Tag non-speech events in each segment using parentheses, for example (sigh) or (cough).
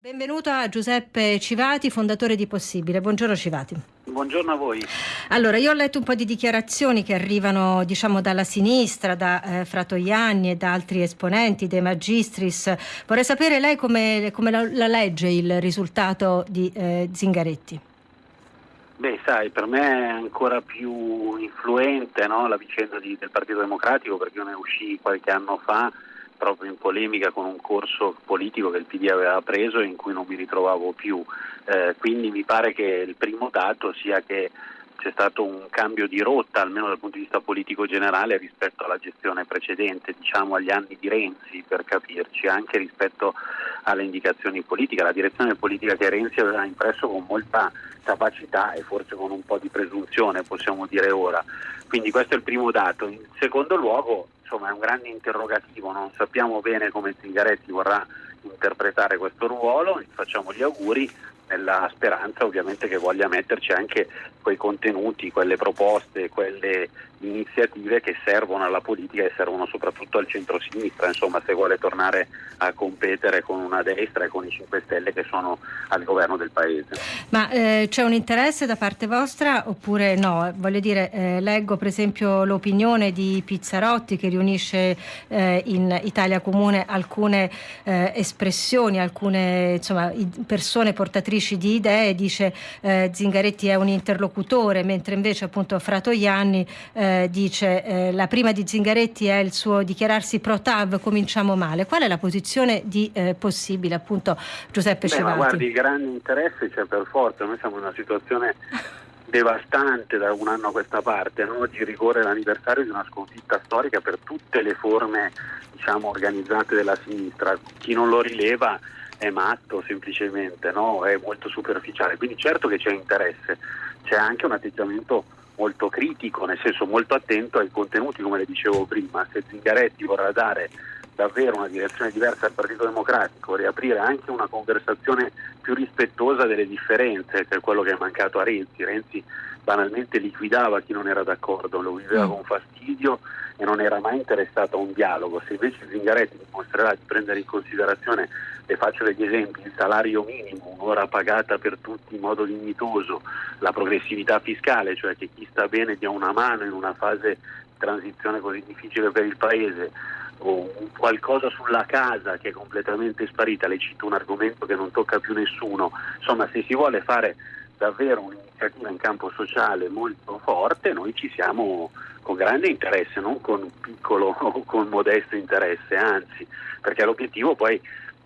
Benvenuto a Giuseppe Civati, fondatore di Possibile. Buongiorno Civati. Buongiorno a voi. Allora, io ho letto un po' di dichiarazioni che arrivano, diciamo, dalla sinistra, da eh, Fratoianni e da altri esponenti, dei magistris. Vorrei sapere lei come, come la, la, legge il risultato di eh, Zingaretti. Beh, sai, per me è ancora più influente no, la vicenda di, del Partito Democratico perché io ne uscì qualche anno fa proprio in polemica con un corso politico che il PD aveva preso e in cui non mi ritrovavo più. Eh, quindi mi pare che il primo dato sia che c'è stato un cambio di rotta, almeno dal punto di vista politico generale, rispetto alla gestione precedente, diciamo agli anni di Renzi, per capirci, anche rispetto alle indicazioni politiche, la direzione politica che Renzi aveva impresso con molta capacità e forse con un po' di presunzione, possiamo dire ora. Quindi questo è il primo dato. In secondo luogo, insomma, è un grande interrogativo, non sappiamo bene come Zingaretti vorrà interpretare questo ruolo, facciamo gli auguri nella speranza ovviamente che voglia metterci anche quei contenuti, quelle proposte, quelle iniziative che servono alla politica e servono soprattutto al centro-sinistra, insomma se vuole tornare a competere con una destra e con i 5 Stelle che sono al governo del Paese. Ma eh, c'è un interesse da parte vostra oppure no? Voglio dire, eh, leggo per esempio l'opinione di Pizzarotti che riunisce eh, in Italia Comune alcune eh, espressioni, alcune insomma, persone portatrici di idee, dice eh, Zingaretti è un interlocutore, mentre invece appunto Fratoianni eh, dice eh, la prima di Zingaretti è il suo dichiararsi pro TAV, cominciamo male. Qual è la posizione di eh, possibile appunto Giuseppe Beh, Cevati? Ma guardi, grande interesse c'è per forza, noi siamo in una situazione (laughs) devastante da un anno a questa parte. No? Oggi ricorre l'anniversario di una sconfitta storica per tutte le forme diciamo, organizzate della sinistra. Chi non lo rileva è matto semplicemente, no? è molto superficiale. Quindi certo che c'è interesse, c'è anche un atteggiamento molto critico, nel senso molto attento ai contenuti, come le dicevo prima. Se Zingaretti vorrà dare davvero una direzione diversa al Partito Democratico, riaprire anche una conversazione più rispettosa delle differenze, che è quello che è mancato a Renzi. Renzi banalmente liquidava chi non era d'accordo, lo viveva mm. con fastidio e non era mai interessato a un dialogo. Se invece Zingaretti dimostrerà di prendere in considerazione, le faccio degli esempi, il salario minimo, un'ora pagata per tutti in modo dignitoso, la progressività fiscale, cioè che chi sta bene dia una mano in una fase di transizione così difficile per il Paese, o qualcosa sulla casa che è completamente sparita, le cito un argomento che non tocca più nessuno, insomma se si vuole fare davvero un'iniziativa in campo sociale molto forte, noi ci siamo con grande interesse, non con piccolo (laughs) o con modesto interesse, anzi, perché l'obiettivo poi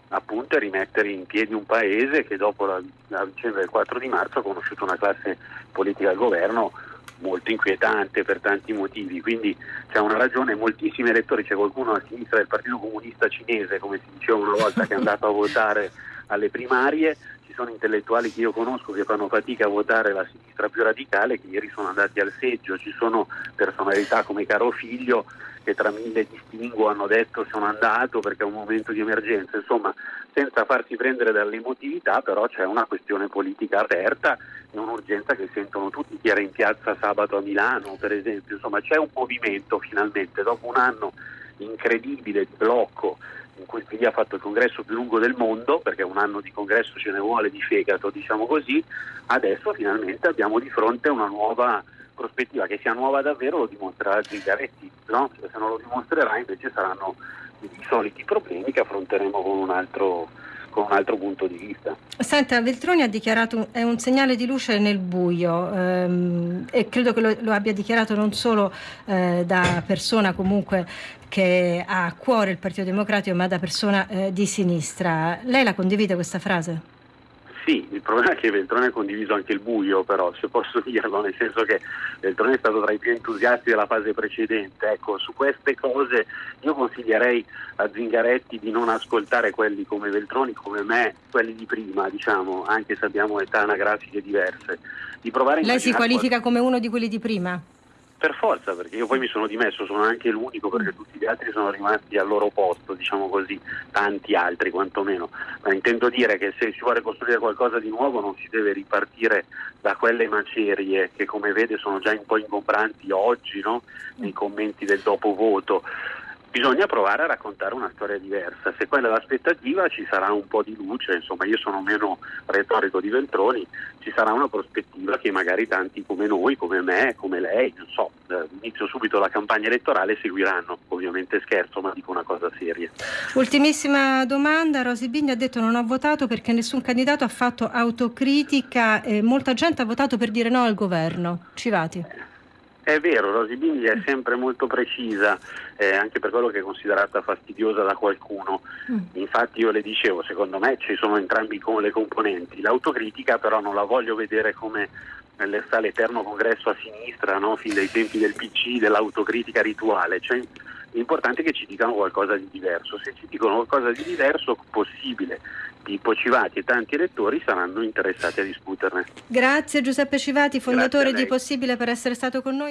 appunto è rimettere in piedi un paese che dopo la, la vicenda del 4 di marzo ha conosciuto una classe politica al governo molto inquietante per tanti motivi, quindi c'è una ragione, moltissimi elettori, c'è qualcuno a sinistra del Partito Comunista Cinese, come si diceva una volta, che è andato a votare (laughs) alle primarie, ci sono intellettuali che io conosco che fanno fatica a votare la sinistra più radicale, che ieri sono andati al seggio, ci sono personalità come Caro Figlio che tra mille distinguo hanno detto sono andato perché è un momento di emergenza, insomma senza farsi prendere dall'emotività però c'è una questione politica aperta e un'urgenza che sentono tutti, chi era in piazza sabato a Milano per esempio, insomma c'è un movimento finalmente. Dopo un anno incredibile di blocco in cui il PD ha fatto il congresso più lungo del mondo, perché un anno di congresso ce ne vuole di fegato, diciamo così, adesso finalmente abbiamo di fronte una nuova prospettiva, che sia nuova davvero lo dimostrerà Zingaretti, no? se non lo dimostrerà invece saranno i soliti problemi che affronteremo con un altro con un altro punto di vista. Senta, Veltroni ha dichiarato è un segnale di luce nel buio ehm, e credo che lo, lo, abbia dichiarato non solo eh, da persona comunque che ha a cuore il Partito Democratico, ma da persona eh, di sinistra. Lei la condivide questa frase? Sì, il problema è che Veltroni ha condiviso anche il buio, però, se posso dirlo, nel senso che Veltroni è stato tra i più entusiasti della fase precedente. Ecco, su queste cose io consiglierei a Zingaretti di non ascoltare quelli come Veltroni, come me, quelli di prima, diciamo, anche se abbiamo età anagrafiche diverse. Di Lei si qualifica come uno di quelli di prima? Per forza, perché io poi mi sono dimesso, sono anche l'unico perché mm. tutti gli altri sono rimasti al loro posto, diciamo così, tanti altri quantomeno. Ma intendo dire che se si vuole costruire qualcosa di nuovo non si deve ripartire da quelle macerie che come vede sono già un po' ingombranti oggi no? nei commenti del dopo voto bisogna provare a raccontare una storia diversa. Se quella è l'aspettativa ci sarà un po' di luce, insomma io sono meno retorico di Veltroni, ci sarà una prospettiva che magari tanti come noi, come me, come lei, non so, eh, inizio subito la campagna elettorale seguiranno. Ovviamente scherzo, ma dico una cosa seria. Ultimissima domanda, Rosi Bigni ha detto non ho votato perché nessun candidato ha fatto autocritica e molta gente ha votato per dire no al governo. Civati. È vero, Rosy Bindi è sempre molto precisa, eh, anche per quello che è considerata fastidiosa da qualcuno. Mm. Infatti io le dicevo, secondo me ci sono entrambi le componenti. L'autocritica però non la voglio vedere come l'eterno congresso a sinistra, no? fin dai tempi del PC, dell'autocritica rituale. Cioè, l'importante è che ci dicano qualcosa di diverso. Se ci dicono qualcosa di diverso, possibile. Tipo Civati e tanti elettori saranno interessati a discuterne. Grazie Giuseppe Civati, fondatore di Possibile per essere stato con noi.